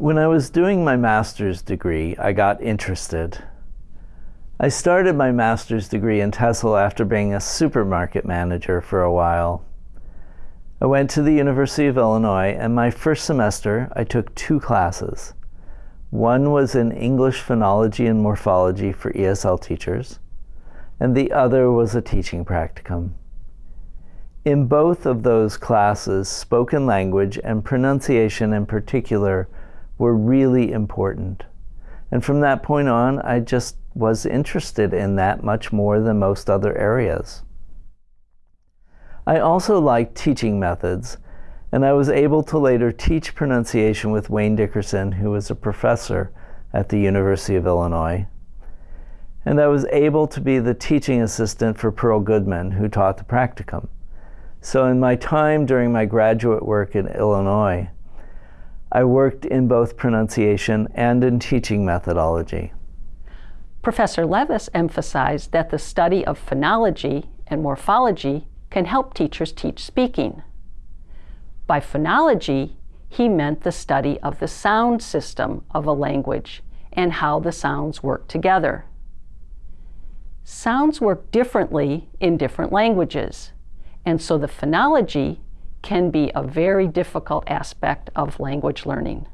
When I was doing my master's degree, I got interested. I started my master's degree in TESOL after being a supermarket manager for a while. I went to the University of Illinois and my first semester I took two classes. One was in English phonology and morphology for ESL teachers, and the other was a teaching practicum. In both of those classes, spoken language and pronunciation in particular were really important. And from that point on, I just was interested in that much more than most other areas. I also liked teaching methods, and I was able to later teach pronunciation with Wayne Dickerson, who was a professor at the University of Illinois. And I was able to be the teaching assistant for Pearl Goodman, who taught the practicum. So in my time during my graduate work in Illinois, I worked in both pronunciation and in teaching methodology. Professor Levis emphasized that the study of phonology and morphology can help teachers teach speaking. By phonology, he meant the study of the sound system of a language and how the sounds work together. Sounds work differently in different languages, and so the phonology can be a very difficult aspect of language learning.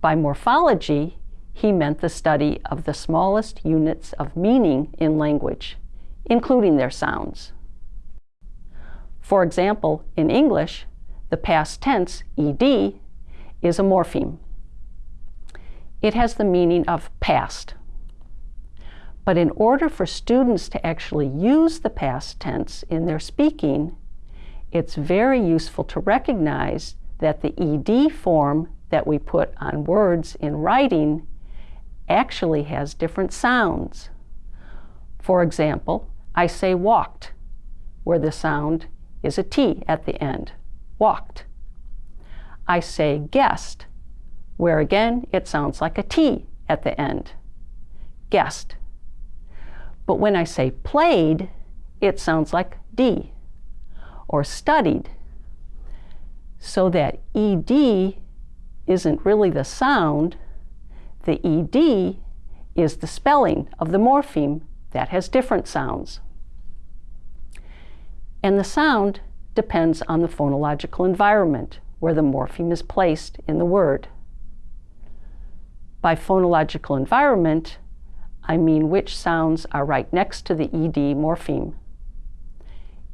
By morphology, he meant the study of the smallest units of meaning in language, including their sounds. For example, in English, the past tense, ed, is a morpheme. It has the meaning of past. But in order for students to actually use the past tense in their speaking, it's very useful to recognize that the ed form that we put on words in writing actually has different sounds. For example, I say walked, where the sound is a T at the end, walked. I say guessed, where again it sounds like a T at the end, guessed. But when I say played, it sounds like D, or studied. So that ED isn't really the sound, the ED is the spelling of the morpheme that has different sounds and the sound depends on the phonological environment where the morpheme is placed in the word. By phonological environment, I mean which sounds are right next to the ed morpheme.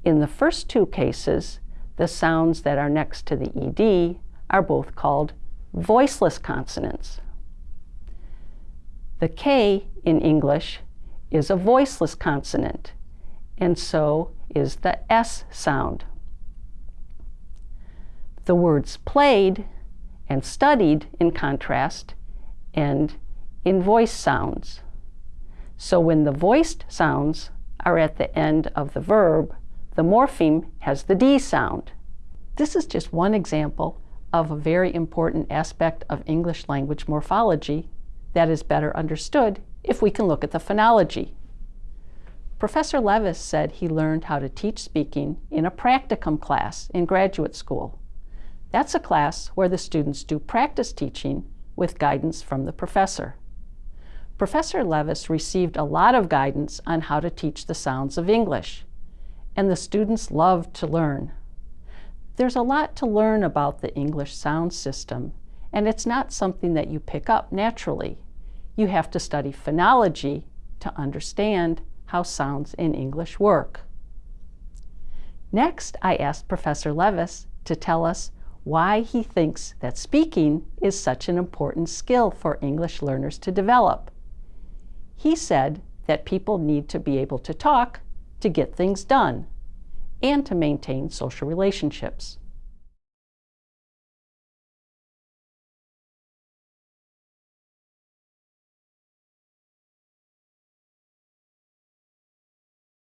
In the first two cases, the sounds that are next to the ed are both called voiceless consonants. The K in English is a voiceless consonant, and so is the S sound. The words played and studied, in contrast, end in voice sounds. So when the voiced sounds are at the end of the verb, the morpheme has the D sound. This is just one example of a very important aspect of English language morphology that is better understood if we can look at the phonology. Professor Levis said he learned how to teach speaking in a practicum class in graduate school. That's a class where the students do practice teaching with guidance from the professor. Professor Levis received a lot of guidance on how to teach the sounds of English, and the students love to learn. There's a lot to learn about the English sound system, and it's not something that you pick up naturally. You have to study phonology to understand how sounds in English work. Next, I asked Professor Levis to tell us why he thinks that speaking is such an important skill for English learners to develop. He said that people need to be able to talk to get things done and to maintain social relationships.